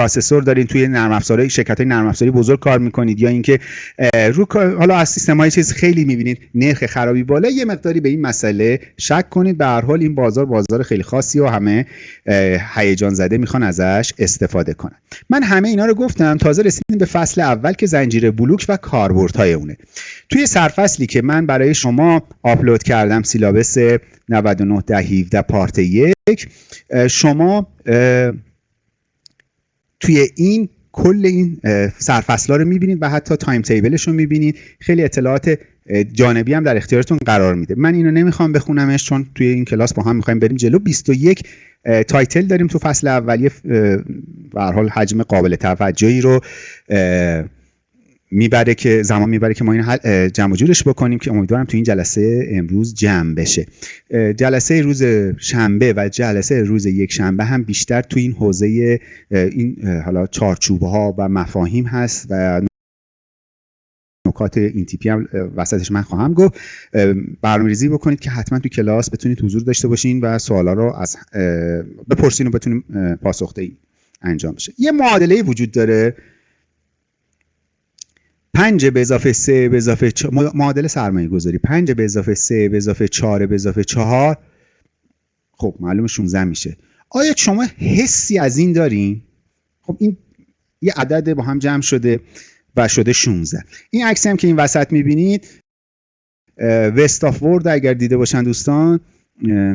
پروسسور دارین توی نرم افزارهای شرکت های نرم افزاری بزرگ کار می‌کنید یا اینکه رو حالا از سیستم های چیز خیلی می‌بینید نرخ خرابی بالا یه مقداری به این مسئله شک کنید. به هر حال این بازار بازار خیلی خاصی و همه هیجان زده می‌خوان ازش استفاده کنن. من همه اینا رو گفتم تازه رسیدیم به فصل اول که زنجیره بلوک و کاربردهای اونه. توی سرفصلی که من برای شما آپلود کردم سیلابس 99 ده 17 پارت یک شما توی این کل این سرفصل رو می‌بینید و حتی timetable ش رو می‌بینید. خیلی اطلاعات جانبی هم در اختیارتون قرار میده. من اینو نمی‌خوام بخونمش چون توی این کلاس با هم می‌خوایم بریم جلو. 21 title داریم تو فصل اولیه به حال حجم قابل توجهی رو می‌بره که زمان می‌بره که ما این حل جمع جورش بکنیم که امیدوارم تو این جلسه امروز جمع بشه. جلسه روز شنبه و جلسه روز یک شنبه هم بیشتر تو این حوزه این حالا چارچوب ها و مفاهیم هست و نکات این تیپی هم وسطش من خواهم گفت. برنامه‌ریزی بکنید که حتما تو کلاس بتونید حضور داشته باشین و سوالا رو از بپرسین و بتونیم پاسخدهی انجام بشه. یه معادله وجود داره. 5 به اضافه 3 به اضافه چ... معادل سرمایه گذاری 5 به اضافه 3 به اضافه 4 به اضافه 4 خب معلوم 16 میشه. آیا شما حسی از این دارین؟ خب این یه عدد با هم جمع شده و شده 16 این عکسی هم که این وسط می‌بینید وست آف ورد اگر دیده باشن دوستان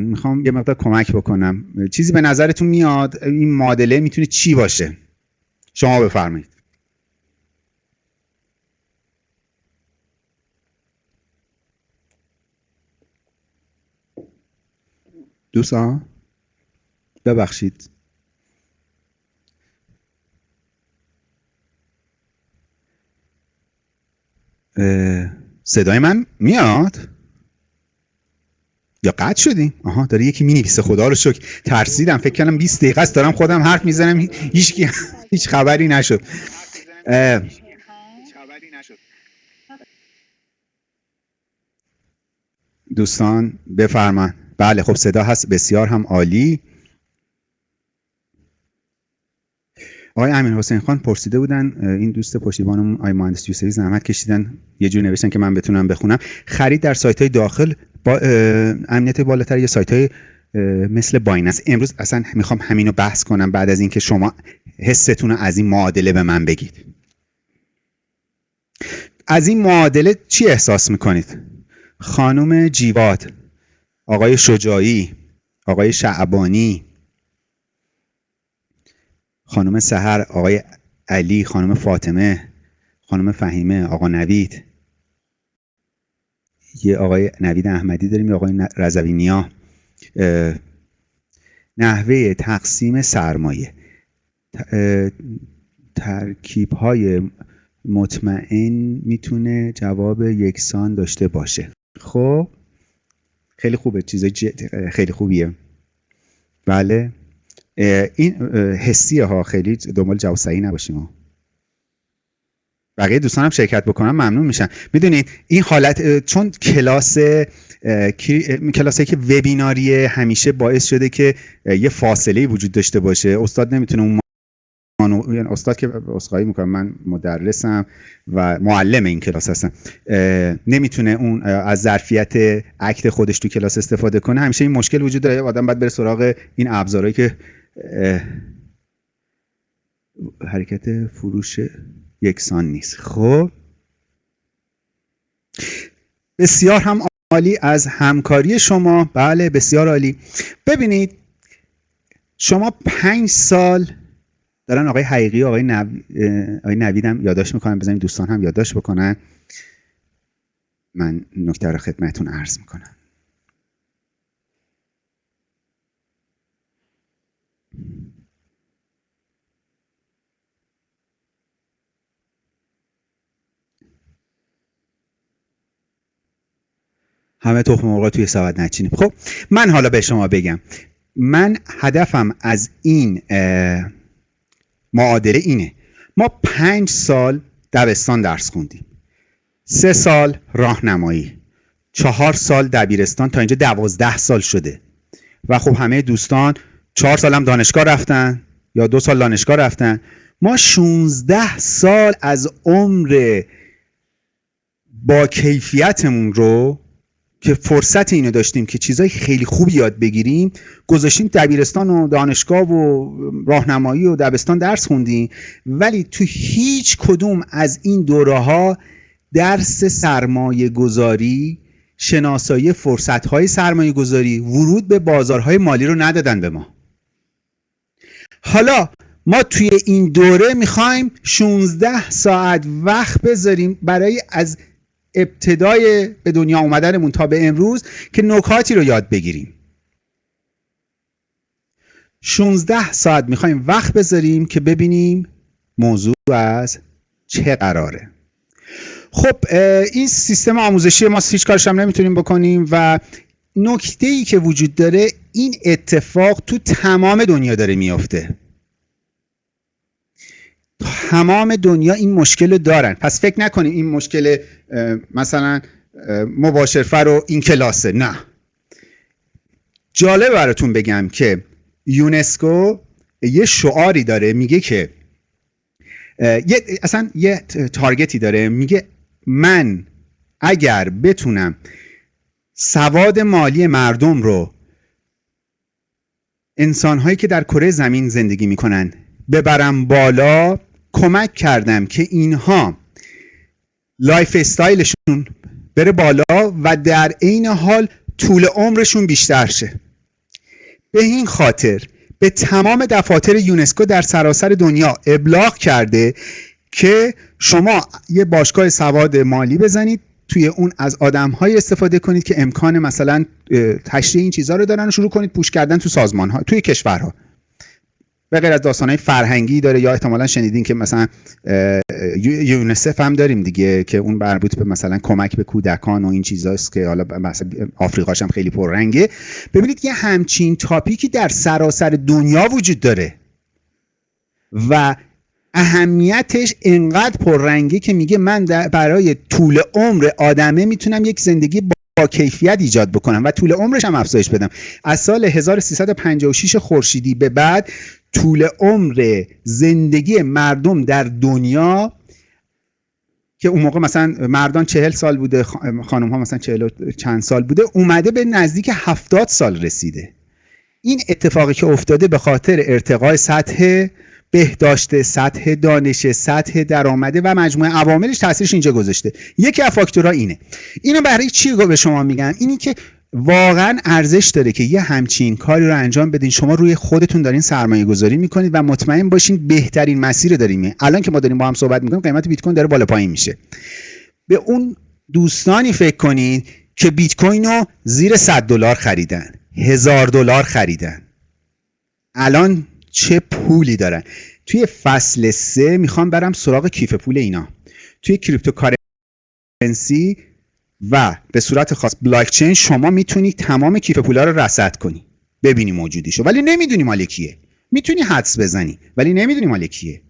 می‌خوام یه مقدار کمک بکنم. چیزی به نظرتون میاد؟ این معادله می‌تونه چی باشه؟ شما بفرمایید. دوستان ببخشید. صدای من میاد؟ یا قطع شدیم آها داره یکی می‌نویسه. خدا رو شکر. ترسیدم. فکر کردم 20 دقیقه است. دارم خودم حرف می‌زنم. هیچ هیچ خبری نشد. دوستان بفرمان بله خب صدا هست. بسیار هم عالی. آقای امین حسین خان پرسیده بودن این دوست پشتیبانمون آقای مهندس یوسفی زحمت کشیدن. یه جور نوشتن که من بتونم بخونم. خرید در سایت های داخل با امنیت بالاتر یا سایت های مثل بایننس امروز اصلا می‌خوام همینو بحث کنم بعد از اینکه شما حستون از این معادله به من بگید. از این معادله چی احساس می‌کنید؟ خانم جیواد. آقای شجاعی آقای شعبانی خانم سهر آقای علی خانم فاطمه خانم فهیمه آقا نوید. یه آقای نوید احمدی داریم یه آقای رزوینیا نحوه تقسیم سرمایه. ترکیب های مطمئن می‌تونه جواب یکسان داشته باشه. خب؟ خیلی خوبه چیزای خیلی خوبیه. بله. این حسیه ها خیلی دنبال صحیح نباشیم بقیه دوستانم شرکت بکنم ممنون میشن. می‌دونید این حالت چون کلاس کلاسی که وبیناریه همیشه باعث شده که یه فاصله وجود داشته باشه. استاد نمی‌تونه اون یعنی استاد که اسخایی می‌کنم من مدرسم و معلم این کلاس هستم. نمی‌تونه اون از ظرفیت اکت خودش تو کلاس استفاده کنه. همیشه این مشکل وجود داره. آدم باید بره سراغ این ابزارهایی که حرکت فروش یکسان نیست. خب؟ بسیار هم عالی از همکاری شما. بله بسیار عالی. ببینید شما پنج سال دارن آقای حقیقی و آقای, نو... آقای نوید هم یادداشت می‌کنن. بزنید دوستان هم یادداشت بکنن. من نکته رو خدمتتون عرض می‌کنم. همه تخم مرغ توی سبد نچینیم خب من حالا به شما بگم. من هدفم از این معادله اینه. ما پنج سال دبستان درس خوندیم. سه سال راهنمایی. چهار سال دبیرستان تا اینجا دوازده سال شده. و خب همه دوستان چهار سال هم دانشگاه رفتن یا دو سال دانشگاه رفتن. ما 16 سال از عمر با کیفیتمون رو که فرصت اینو داشتیم که چیزای خیلی خوبی یاد بگیریم گذاشتیم دبیرستان و دانشگاه و راهنمایی و دبستان درس خوندیم. ولی تو هیچ کدوم از این دوره ها درس سرمایه گذاری شناسایی فرصت های سرمایه گذاری ورود به بازارهای مالی رو ندادن به ما. حالا ما توی این دوره می‌خوایم 16 ساعت وقت بذاریم برای از ابتدای به دنیا اومدنمون تا به امروز که نکاتی رو یاد بگیریم. 16 ساعت می‌خوایم وقت بذاریم که ببینیم موضوع از چه قراره. خب این سیستم آموزشی ما هیچ کارش هم نمی‌تونیم بکنیم و نکته ای که وجود داره این اتفاق تو تمام دنیا داره میافته. تمام دنیا این مشکل رو دارن. پس فکر نکنیم این مشکل مثلا مباشرفر و این کلاسه. نه. جالب براتون بگم که یونسکو یه شعاری داره میگه که یه اصلا یه تارگتی داره. میگه من اگر بتونم سواد مالی مردم رو انسانهایی که در کره زمین زندگی می‌کنن ببرم بالا کمک کردم که اینها lifestyle شون بره بالا و در عین حال طول عمرشون بیشتر شه. به این خاطر به تمام دفاتر یونسکو در سراسر دنیا ابلاغ کرده که شما یه باشگاه سواد مالی بزنید توی اون از آدم های استفاده کنید که امکان مثلا تشریح این چیزها رو دارن و شروع کنید پوش کردن تو سازمان ها توی کشورها. به غیر از داستان های فرهنگی داره یا احتمالا شنیدین که مثلا یونسف هم داریم دیگه که اون مربوط به مثلا کمک به کودکان و این چیزاست که حالا مثلا آفریقاش هم خیلی پررنگه. ببینید یه همچین تاپیکی در سراسر دنیا وجود داره و اهمیتش انقدر پررنگه که میگه من برای طول عمر آدمه می‌تونم یک زندگی با کیفیت ایجاد بکنم و طول عمرش هم افزایش بدم. از سال 1356 خورشیدی به بعد طول عمر زندگی مردم در دنیا که اون موقع مثلا مردان چهل سال بوده خانم ها مثلا چهل چند سال بوده اومده به نزدیک هفتاد سال رسیده. این اتفاقی که افتاده به خاطر ارتقای سطح بهداشت سطح دانش سطح درآمده و مجموعه عواملش تاثیرش اینجا گذاشته. یکی از فاکتورها اینه. اینو برای چی به شما میگم اینی که واقعا ارزش داره که یه همچین کاری رو انجام بدین. شما روی خودتون دارین سرمایه گذاری می‌کنید و مطمئن باشین بهترین مسیر داریم. الان که ما داریم با هم صحبت می‌کنیم قیمت بیت کوین داره بالا پایین میشه. به اون دوستانی فکر کنید که بیت کوین رو زیر 100 دلار خریدن هزار دلار خریدن. الان چه پولی دارن؟ توی فصل سه می‌خوام برم سراغ کیف پول اینا. توی cryptocurrency و به صورت خاص بلاک چین شما می‌تونی تمام کیف پولا رو رصد کنی. ببینی موجودیشو ولی نمی‌دونی مال کیه. می‌تونی حدس بزنی ولی نمی‌دونی مال کیه.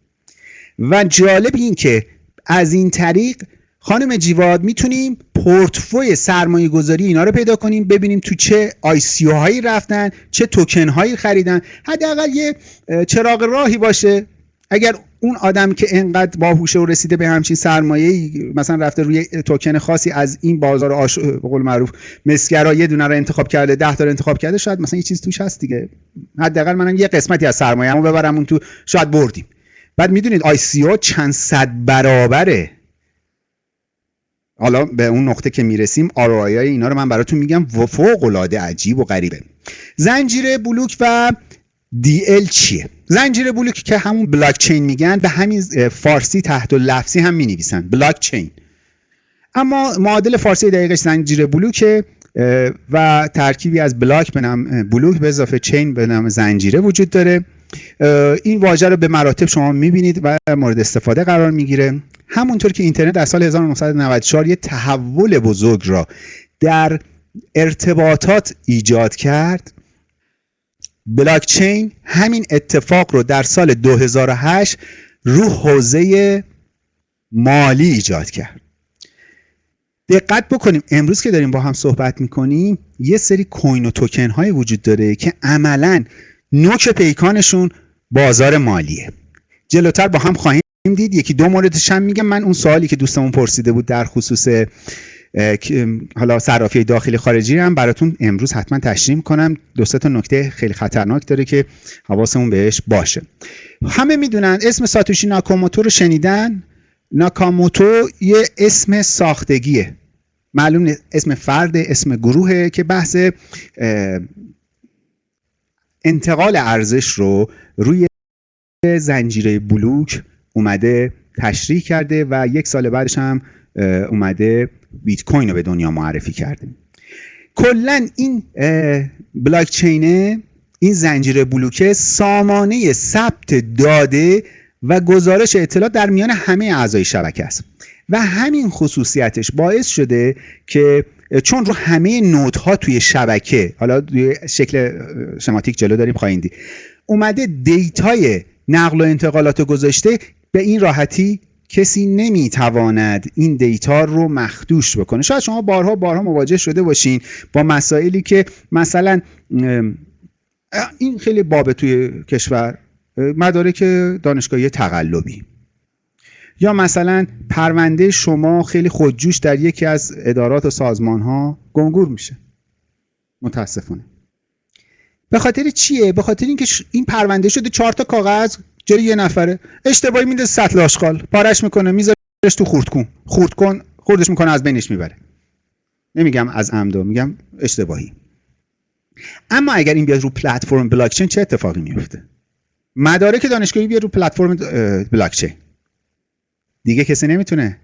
و جالب این که از این طریق خانم جیواد می‌تونیم پورتفوی سرمایه گذاری اینا رو پیدا کنیم ببینیم تو چه ICO هایی رفتن چه توکن هایی خریدن. حداقل یه چراغ راهی باشه. اگر اون آدم که انقدر باهوشه و رسیده به همچین سرمایه مثلا رفته روی توکن خاصی از این بازار آش... به قول معروف مسگرا یه دونه رو انتخاب کرده ده تا انتخاب کرده شاید مثلا یه چیز توش هست دیگه. حداقل منم یه قسمتی از سرمایه‌مو ببرم اون تو شاید بردیم. بعد می‌دونید آی سی او چند صد برابره. حالا به اون نقطه که می‌رسیم آرای اینا رو من براتون میگم فوق العاده عجیب و غریبه. زنجیره بلوک و DL چیه؟ زنجیره بلوک که همون بلاک چین میگن به همین فارسی تحت و لفظی هم می‌نویسن. بلاک چین اما معادل فارسی دقیقش زنجیره بلوکه و ترکیبی از بلاک به نام بلوک به اضافه چین به نام زنجیره وجود داره. این واژه رو به مراتب شما می‌بینید و مورد استفاده قرار می‌گیره. همونطور که اینترنت در سال 1994 یه تحول بزرگ را در ارتباطات ایجاد کرد بلاکچین همین اتفاق رو در سال 2008 رو حوزه مالی ایجاد کرد. دقت بکنیم امروز که داریم با هم صحبت می‌کنیم یه سری کوین و توکن های وجود داره که عملا نوک پیکانشون بازار مالیه. جلوتر با هم خواهیم دید یکی دو موردش هم میگم من اون سوالی که دوستمون پرسیده بود در خصوص حالا صرافی داخلی خارجی هم براتون امروز حتما تشریح کنم دو تا نکته خیلی خطرناک داره که حواسمون بهش باشه. همه می‌دونن اسم ساتوشی ناکاموتو رو شنیدن؟ ناکاموتو یه اسم ساختگیه. معلوم اسم فرد اسم گروهه که بحث انتقال ارزش رو روی زنجیره بلوک اومده تشریح کرده و یک سال بعدش هم اومده بیت کوین رو به دنیا معرفی کرده. کلا این بلاک چینه این زنجیره بلوکه سامانه ثبت داده و گزارش اطلاعات در میان همه اعضای شبکه است. و همین خصوصیتش باعث شده که چون رو همه نودها توی شبکه حالا توی شکل شماتیک جلو داریم خواهیم دید اومده data ی نقل و انتقالات گذاشته به این راحتی کسی نمی‌تواند این data رو مخدوش بکنه. شاید شما بارها بارها مواجه شده باشین با مسائلی که مثلا این خیلی بابه توی کشور مدارک دانشگاهی تقلبی. یا مثلا پرونده شما خیلی خودجوش در یکی از ادارات و سازمان ها گم و گور میشه. متاسفانه. به خاطر چیه؟ به خاطر اینکه این پرونده شده چهار تا کاغذ جلوی یه نفره. اشتباهی میده سطل آشغال. پارش می‌کنه میذارش تو خورد کن خورد کن خوردش می‌کنه از بینش می‌بره. نمیگم از عمدو میگم اشتباهی. اما اگر این بیاد رو پلتفرم بلاکچین چه اتفاقی میفته مدارک دانشگاهی بیاد رو پلتفرم بلاکچین. دیگه کسی نمی‌تونه.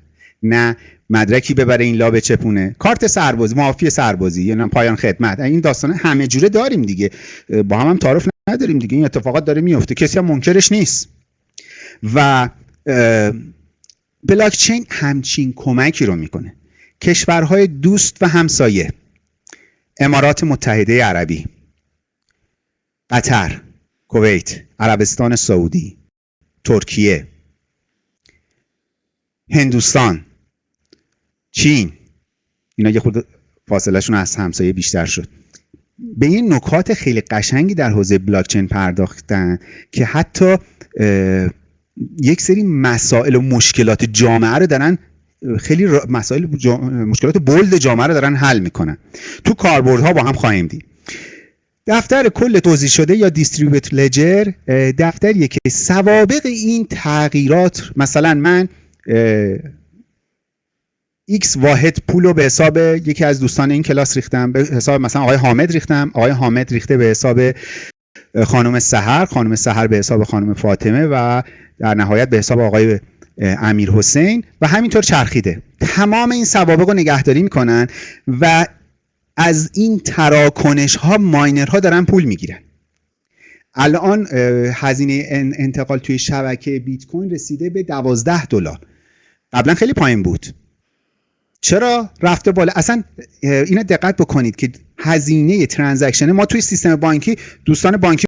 نه مدرکی ببره این لا چپونه. کارت سربازی معافی سربازی یا پایان خدمت. این داستان همه جوره داریم دیگه. با هم هم تعارف نداریم دیگه. این اتفاقات داره میفته. کسی هم منکرش نیست. و بلاکچین همچین کمکی رو می‌کنه. کشورهای دوست و همسایه. امارات متحده عربی. قطر کویت عربستان سعودی ترکیه هندوستان چین. اینا یه خود فاصلهشون از همسایه بیشتر شد. به این نکات خیلی قشنگی در حوزه بلاکچین پرداختن که حتی یک سری مسائل و مشکلات جامعه رو دارن خیلی مسائل مشکلات بولد جامعه رو دارن حل می‌کنن. تو کاربردها با هم خواهیم دید. دفتر کل توضیح شده یا دیستریبیوت لجر دفتریه که سوابق این تغییرات مثلا من x واحد پول رو به حساب یکی از دوستان این کلاس ریختم به حساب مثلا آقای حامد ریختم آقای حامد ریخته به حساب خانم سحر خانم سحر به حساب خانم فاطمه و در نهایت به حساب آقای امیر حسین و همینطور چرخیده. تمام این سوابق رو نگهداری می‌کنن و از این تراکنش ها ماینرها دارن پول می‌گیرن. الان هزینه انتقال توی شبکه بیت کوین رسیده به 12 دلار. قبلا خیلی پایین بود. چرا رفته بالا؟ اصلا اینا دقت بکنید که هزینه ترانزکشن ما توی سیستم بانکی دوستان بانکی